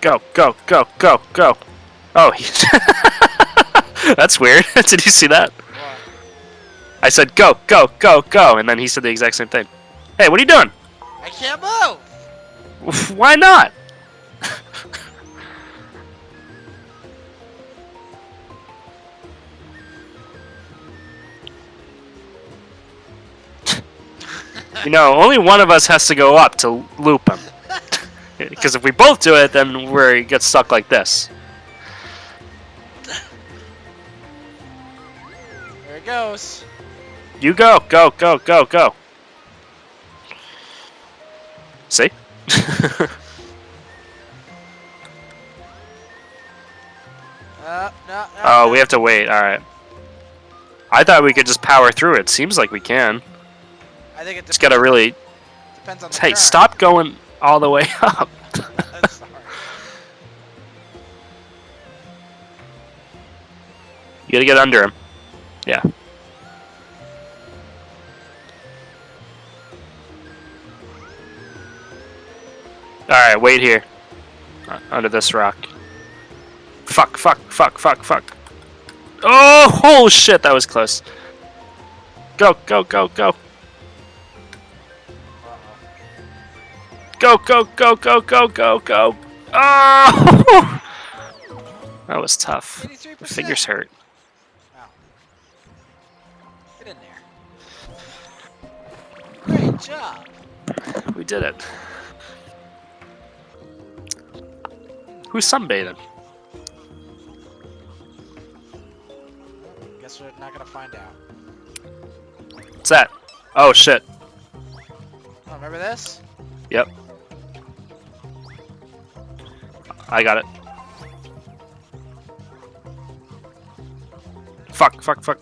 Go, go, go, go, go. Oh, he... that's weird. Did you see that? What? I said go, go, go, go, and then he said the exact same thing. Hey, what are you doing? I can't move! Why not? you know, only one of us has to go up to loop him. Because if we both do it, then we get stuck like this. There it goes. You go, go, go, go, go. See? Uh, no, no, oh, no. we have to wait. All right. I thought we could just power through it. Seems like we can. I think it Just gotta really. depends on the Hey, turn. stop going all the way up. You gotta get under him. Yeah. Alright, wait here. Uh, under this rock. Fuck, fuck, fuck, fuck, fuck. Oh, oh shit, that was close. Go, go, go, go. Go, go, go, go, go, go, go. Oh! That was tough. 83%. Fingers hurt. Wow. Get in there. Great job. We did it. Who's sunbathing? Guess we're not gonna find out. What's that? Oh shit. Oh, remember this? Yep. I got it. Fuck, fuck, fuck.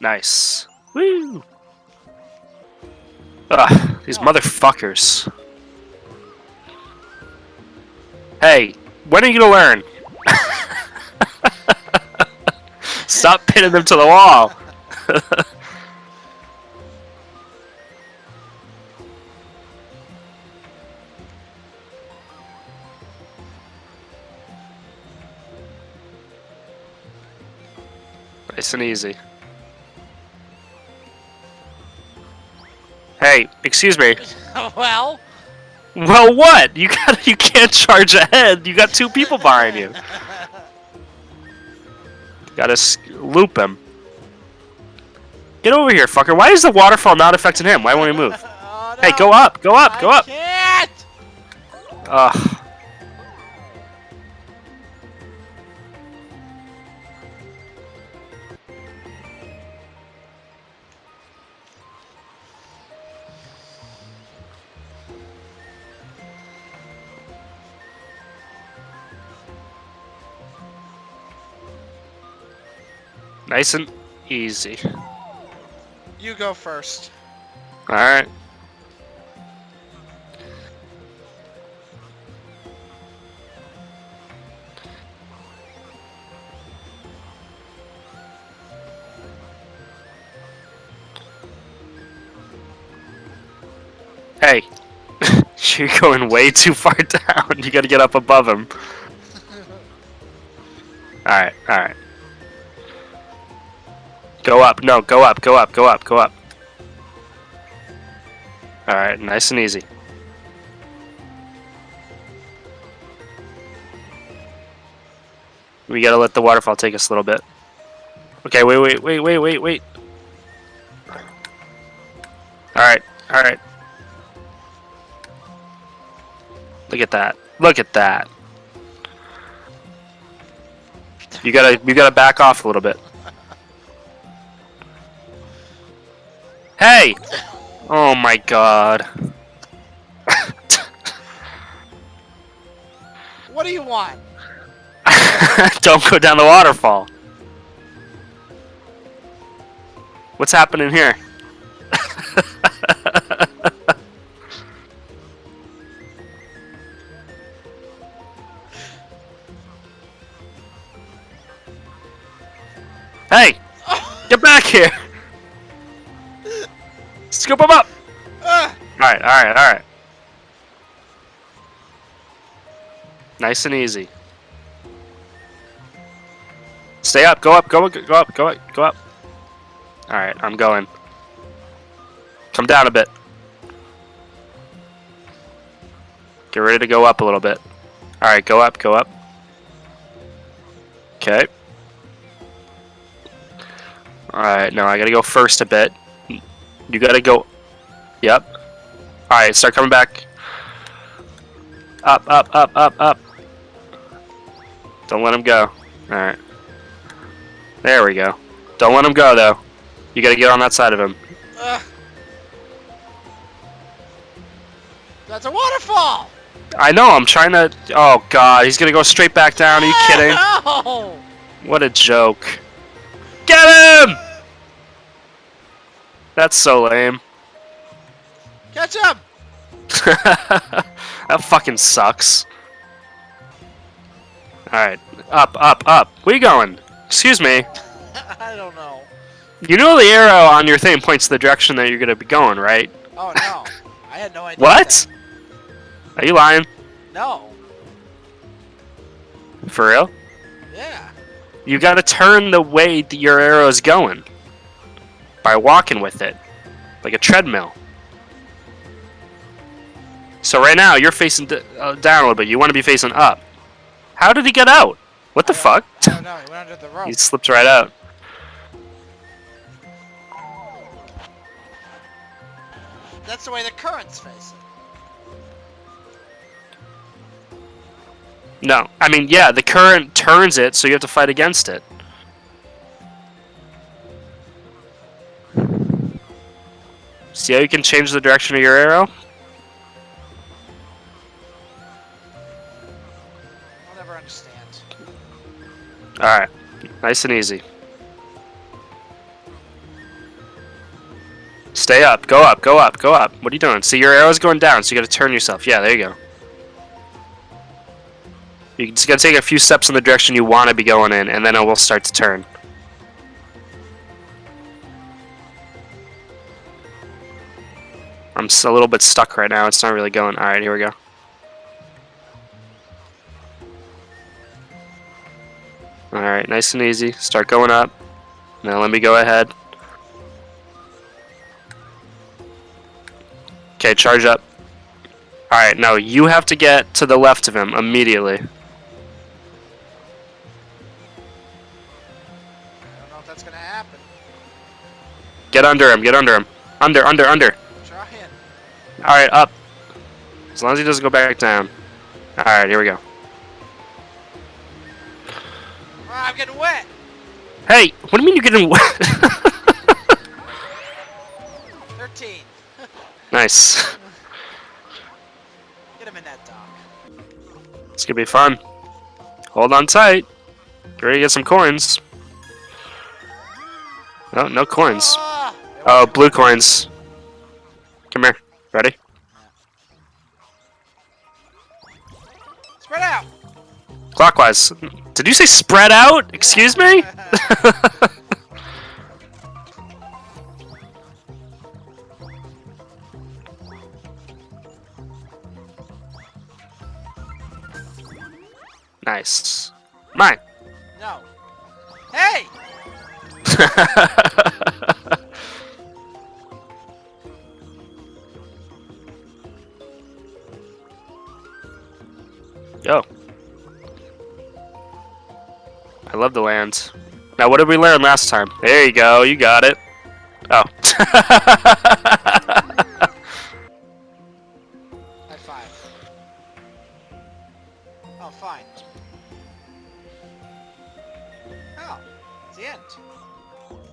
Nice. Woo! Ugh, these motherfuckers. Hey, when are you gonna learn? Stop pinning them to the wall. nice and easy. Hey, excuse me. well, Well, what? You got you can't charge ahead. You got two people behind you. Gotta loop him. Get over here, fucker. Why is the waterfall not affecting him? Why won't he move? oh, Hey, go up, go up, go I up. Can't. Ugh. Nice and easy. You go first. Alright. Hey, you're going way too far down. You gotta get up above him. Alright, alright. Go up, no, go up, go up, go up, go up. Alright, nice and easy. We gotta let the waterfall take us a little bit. Okay, wait, wait, wait, wait, wait, wait. Alright, alright. Look at that. Look at that. You gotta you gotta back off a little bit. Hey! Oh my god. What do you want? Don't go down the waterfall. What's happening here? hey! Get back here! Scoop him up! Ah. Ugh. Alright, alright, alright. Nice and easy. Stay up, go up, go up, go up, go up, go up. Alright, I'm going. Come down a bit. Get ready to go up a little bit. Alright, go up, go up. Okay. Alright, now I gotta go first a bit. You gotta go. Yep. Alright, start coming back. Up, up, up, up, up. Don't let him go. Alright. There we go. Don't let him go, though. You gotta get on that side of him. Ugh. That's a waterfall! I know, I'm trying to... Oh, God, he's gonna go straight back down. Are you kidding? No! What a joke. Get him! That's so lame. Catch up! that fucking sucks. Alright, up, up, up. Where you going? Excuse me. I don't know. You know the arrow on your thing points the direction that you're gonna be going, right? Oh no. I had no idea. What? Are you lying? No. For real? Yeah. You gotta turn the way that your arrow is going. By walking with it. Like a treadmill. So right now, you're facing d uh, down a little bit. You want to be facing up. How did he get out? What the fuck? don't know. He went under the rope. He slipped right out. That's the way the current's facing. No. I mean, yeah, the current turns it, so you have to fight against it. See how you can change the direction of your arrow? I'll never understand. Alright. Nice and easy. Stay up. Go up. Go up. Go up. What are you doing? See, your arrow's going down, so you gotta turn yourself. Yeah, there you go. You just gotta take a few steps in the direction you want to be going in, and then it will start to turn. I'm a little bit stuck right now. It's not really going. Alright, here we go. Alright, nice and easy. Start going up. Now let me go ahead. Okay, charge up. Alright, now you have to get to the left of him immediately. I don't know if that's gonna happen. Get under him, get under him. Under, under, under. Alright, up. As long as he doesn't go back down. Alright, here we go. I'm getting wet. Hey, what do you mean you're getting wet? 13. nice. Get him in that dock. It's gonna be fun. Hold on tight. Get ready to get some coins. No, no coins. Ah, Oh, blue coins. Come here. Ready? Spread out. Clockwise. Did you say spread out? Excuse me? nice. Mine. no. Hey! Yo. I love the land. Now, what did we learn last time? There you go. You got it. Oh. High five. Oh, fine. Oh, it's the end.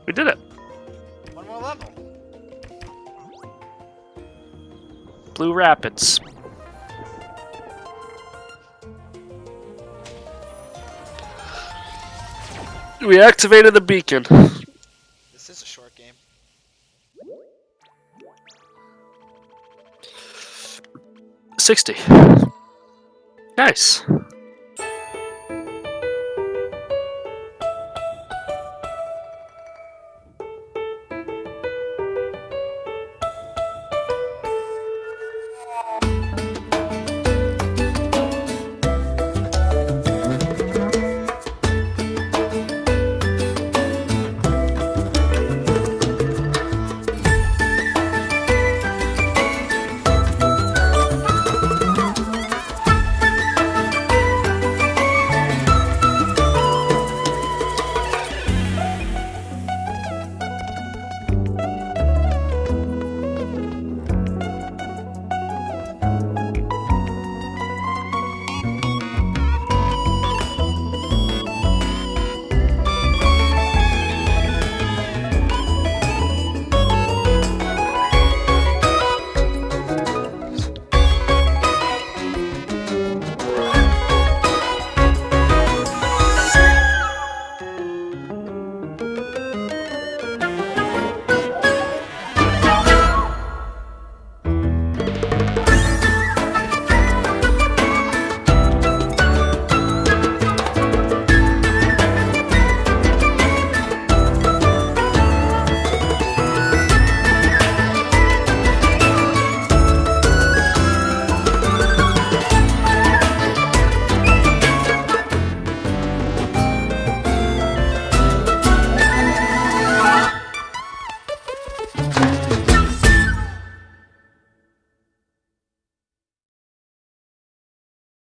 we did it. One more level. Blue Rapids. We activated the beacon. This is a short game. Sixty. Nice.